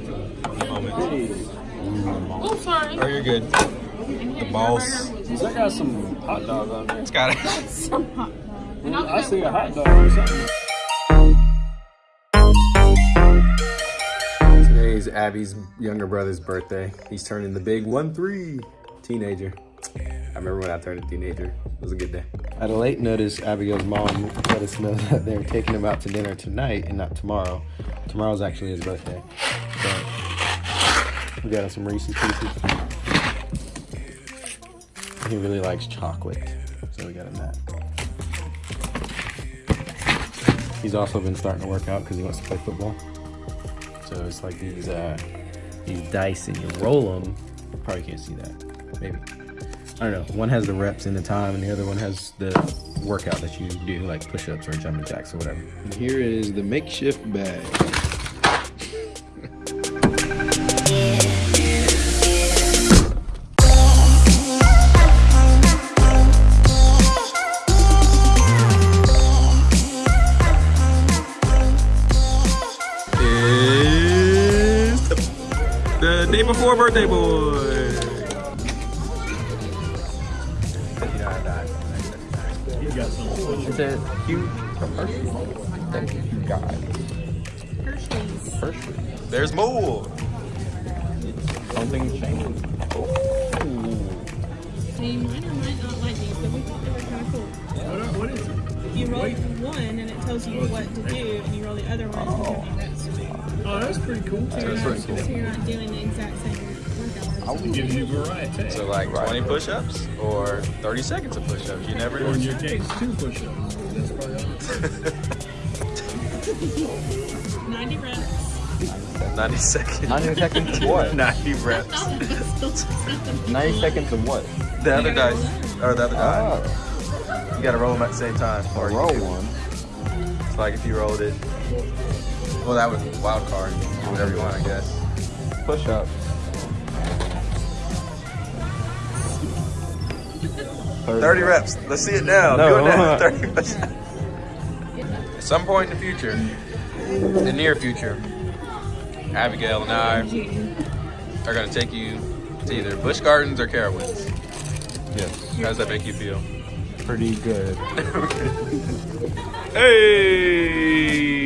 wait till a moment. Oh, sorry. Oh, you're good. The boss. Does that got some hot dog on there? It's got it. Some hot dog. And I'll I go see a hot dog or something. Today's Abby's younger brother's birthday. He's turning the big 1-3 teenager. I remember when I turned a teenager. It was a good day. At a late notice, Abigail's mom let us know that they're taking him out to dinner tonight and not tomorrow. Tomorrow's actually his birthday. We got him some Reese's Pieces. He really likes chocolate, so we got him that. He's also been starting to work out because he wants to play football. So it's like these uh, these dice, and you roll them. Probably can't see that. Maybe I don't know. One has the reps and the time, and the other one has the workout that you do, like push-ups or jumping jacks or whatever. And here is the makeshift bag. Is the, the day before birthday boy. It's a huge Hershey. Thank you, God. Hershey's. Hershey. There's more. Something changed. See, mine or might not like these, but we thought they were kind of cool. What, what is it? You roll one and it tells you what to do, and you roll the other one and it tells you rest. Oh, that's pretty cool. So you're, not, so you're not doing the exact same workout. It gives you variety. So like 20 push-ups or 30 seconds of push-ups. You never or in your case, two push-ups. That's probably 90 reps. 90 seconds. 90 seconds of what? 90 reps. 90 seconds of what? The other dice. Or oh, the other die. Oh, You gotta roll them at the same time. Or roll do- one. It's like if you rolled it. Well, that was wild card. You can do whatever you want, I guess. Push up. Thirty reps. Let's see it now. No. Do it now. Thirty reps. At some point in the future, the near future, Abigail and I are gonna take you to either Busch Gardens or Carowinds. Yes. How does that make you feel? Pretty good. Hey!